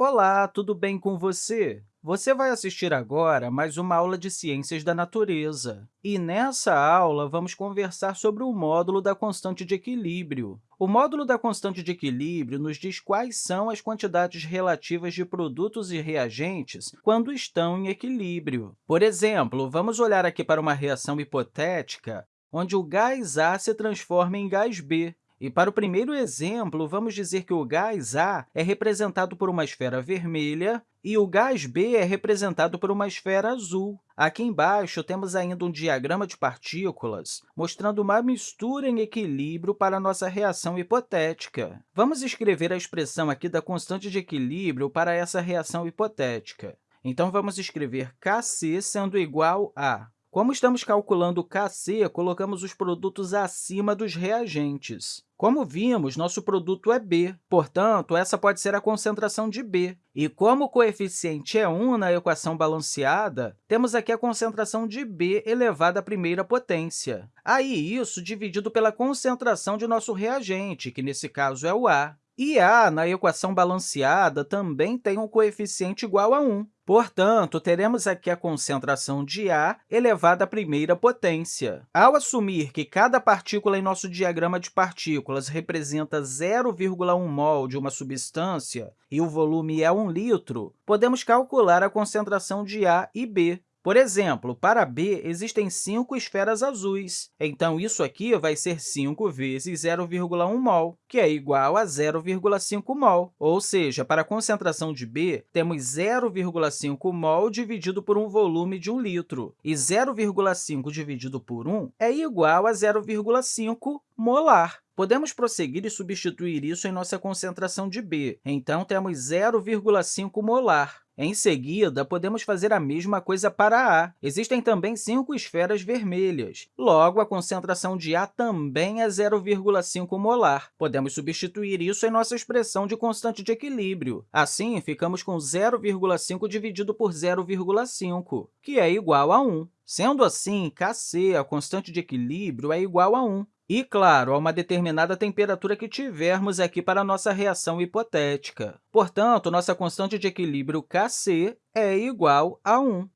Olá, tudo bem com você? Você vai assistir agora mais uma aula de Ciências da Natureza. E nessa aula, vamos conversar sobre o módulo da constante de equilíbrio. O módulo da constante de equilíbrio nos diz quais são as quantidades relativas de produtos e reagentes quando estão em equilíbrio. Por exemplo, vamos olhar aqui para uma reação hipotética onde o gás A se transforma em gás B. E para o primeiro exemplo, vamos dizer que o gás A é representado por uma esfera vermelha e o gás B é representado por uma esfera azul. Aqui embaixo, temos ainda um diagrama de partículas mostrando uma mistura em equilíbrio para a nossa reação hipotética. Vamos escrever a expressão aqui da constante de equilíbrio para essa reação hipotética. Então, vamos escrever Kc sendo igual a como estamos calculando Kc, colocamos os produtos acima dos reagentes. Como vimos, nosso produto é B, portanto, essa pode ser a concentração de B. E como o coeficiente é 1 na equação balanceada, temos aqui a concentração de B elevado à primeira potência. Aí, isso dividido pela concentração de nosso reagente, que nesse caso é o A. E A, na equação balanceada, também tem um coeficiente igual a 1. Portanto, teremos aqui a concentração de A elevada à primeira potência. Ao assumir que cada partícula em nosso diagrama de partículas representa 0,1 mol de uma substância e o volume é 1 litro, podemos calcular a concentração de A e B. Por exemplo, para B, existem cinco esferas azuis. Então, isso aqui vai ser 5 vezes 0,1 mol, que é igual a 0,5 mol. Ou seja, para a concentração de B, temos 0,5 mol dividido por um volume de 1 litro. E 0,5 dividido por 1 é igual a 0,5 molar. Podemos prosseguir e substituir isso em nossa concentração de B. Então, temos 0,5 molar. Em seguida, podemos fazer a mesma coisa para A. Existem também cinco esferas vermelhas. Logo, a concentração de A também é 0,5 molar. Podemos substituir isso em nossa expressão de constante de equilíbrio. Assim, ficamos com 0,5 dividido por 0,5, que é igual a 1. Sendo assim, Kc, a constante de equilíbrio, é igual a 1. E, claro, a uma determinada temperatura que tivermos aqui para a nossa reação hipotética. Portanto, nossa constante de equilíbrio Kc é igual a 1.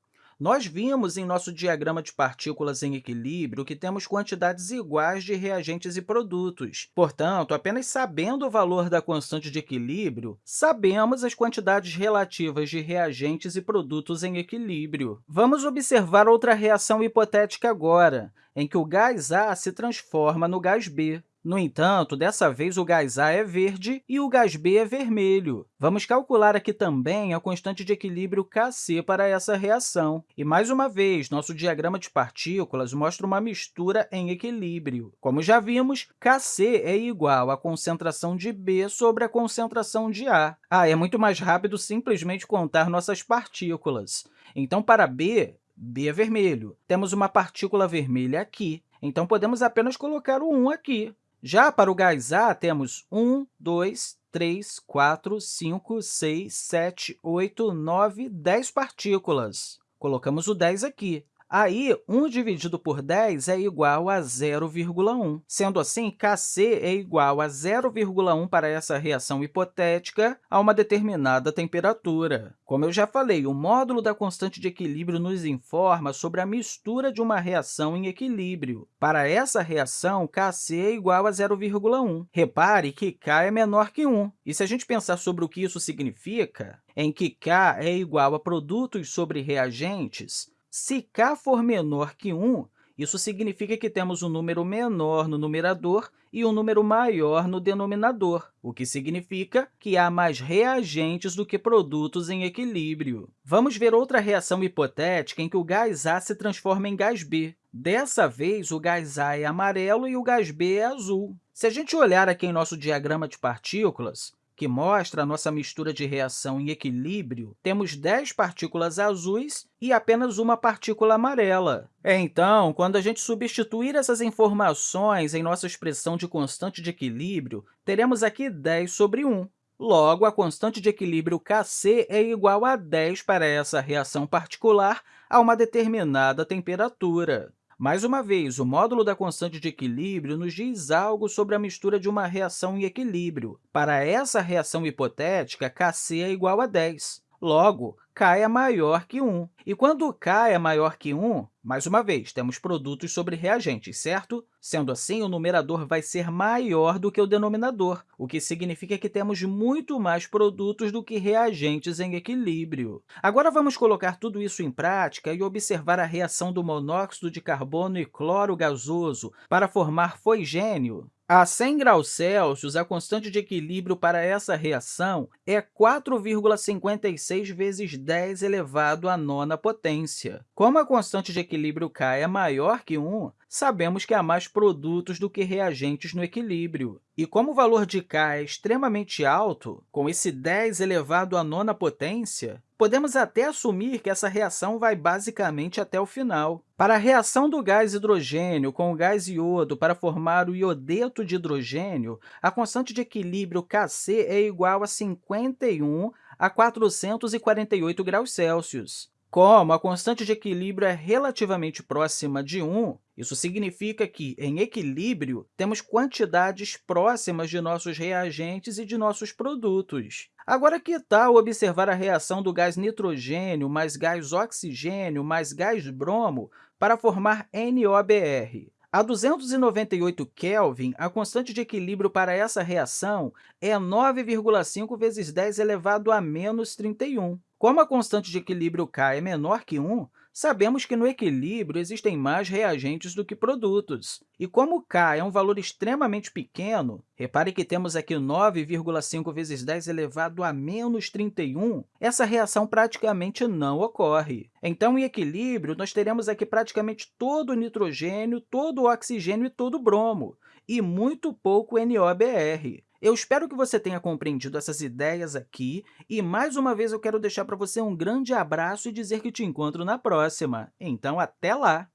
Nós vimos em nosso diagrama de partículas em equilíbrio que temos quantidades iguais de reagentes e produtos. Portanto, apenas sabendo o valor da constante de equilíbrio, sabemos as quantidades relativas de reagentes e produtos em equilíbrio. Vamos observar outra reação hipotética agora, em que o gás A se transforma no gás B. No entanto, dessa vez o gás A é verde e o gás B é vermelho. Vamos calcular aqui também a constante de equilíbrio Kc para essa reação. E, mais uma vez, nosso diagrama de partículas mostra uma mistura em equilíbrio. Como já vimos, Kc é igual à concentração de B sobre a concentração de A. Ah, é muito mais rápido simplesmente contar nossas partículas. Então, para B, B é vermelho. Temos uma partícula vermelha aqui, então podemos apenas colocar o 1 aqui. Já para o gás A, temos 1, 2, 3, 4, 5, 6, 7, 8, 9, 10 partículas. Colocamos o 10 aqui. Aí, 1 dividido por 10 é igual a 0,1. Sendo assim, Kc é igual a 0,1 para essa reação hipotética a uma determinada temperatura. Como eu já falei, o módulo da constante de equilíbrio nos informa sobre a mistura de uma reação em equilíbrio. Para essa reação, Kc é igual a 0,1. Repare que K é menor que 1. E se a gente pensar sobre o que isso significa, em que K é igual a produtos sobre reagentes, se k for menor que 1, isso significa que temos um número menor no numerador e um número maior no denominador, o que significa que há mais reagentes do que produtos em equilíbrio. Vamos ver outra reação hipotética em que o gás A se transforma em gás B. Dessa vez, o gás A é amarelo e o gás B é azul. Se a gente olhar aqui em nosso diagrama de partículas, que mostra a nossa mistura de reação em equilíbrio, temos 10 partículas azuis e apenas uma partícula amarela. Então, quando a gente substituir essas informações em nossa expressão de constante de equilíbrio, teremos aqui 10 sobre 1. Logo, a constante de equilíbrio Kc é igual a 10 para essa reação particular a uma determinada temperatura. Mais uma vez, o módulo da constante de equilíbrio nos diz algo sobre a mistura de uma reação em equilíbrio. Para essa reação hipotética, Kc é igual a 10. Logo, k é maior que 1. E quando k é maior que 1, mais uma vez, temos produtos sobre reagentes, certo? Sendo assim, o numerador vai ser maior do que o denominador, o que significa que temos muito mais produtos do que reagentes em equilíbrio. Agora, vamos colocar tudo isso em prática e observar a reação do monóxido de carbono e cloro gasoso para formar foigênio. A 100 graus Celsius, a constante de equilíbrio para essa reação é 4,56 vezes 10 elevado à nona potência. Como a constante de equilíbrio K é maior que 1, sabemos que há mais produtos do que reagentes no equilíbrio. E como o valor de K é extremamente alto, com esse 10 elevado à nona potência, podemos até assumir que essa reação vai basicamente até o final. Para a reação do gás hidrogênio com o gás iodo para formar o iodeto de hidrogênio, a constante de equilíbrio Kc é igual a 51 a 448 graus Celsius. Como a constante de equilíbrio é relativamente próxima de 1, isso significa que, em equilíbrio, temos quantidades próximas de nossos reagentes e de nossos produtos. Agora, que tal observar a reação do gás nitrogênio mais gás oxigênio mais gás bromo para formar NOBr? A 298 Kelvin, a constante de equilíbrio para essa reação é 9,5 vezes 10 elevado a menos 31. Como a constante de equilíbrio K é menor que 1, sabemos que no equilíbrio existem mais reagentes do que produtos. E como K é um valor extremamente pequeno, repare que temos aqui 9,5 vezes 10 elevado a menos 31, essa reação praticamente não ocorre. Então, em equilíbrio, nós teremos aqui praticamente todo o nitrogênio, todo o oxigênio e todo o bromo, e muito pouco NOBr. Eu espero que você tenha compreendido essas ideias aqui e, mais uma vez, eu quero deixar para você um grande abraço e dizer que te encontro na próxima. Então, até lá!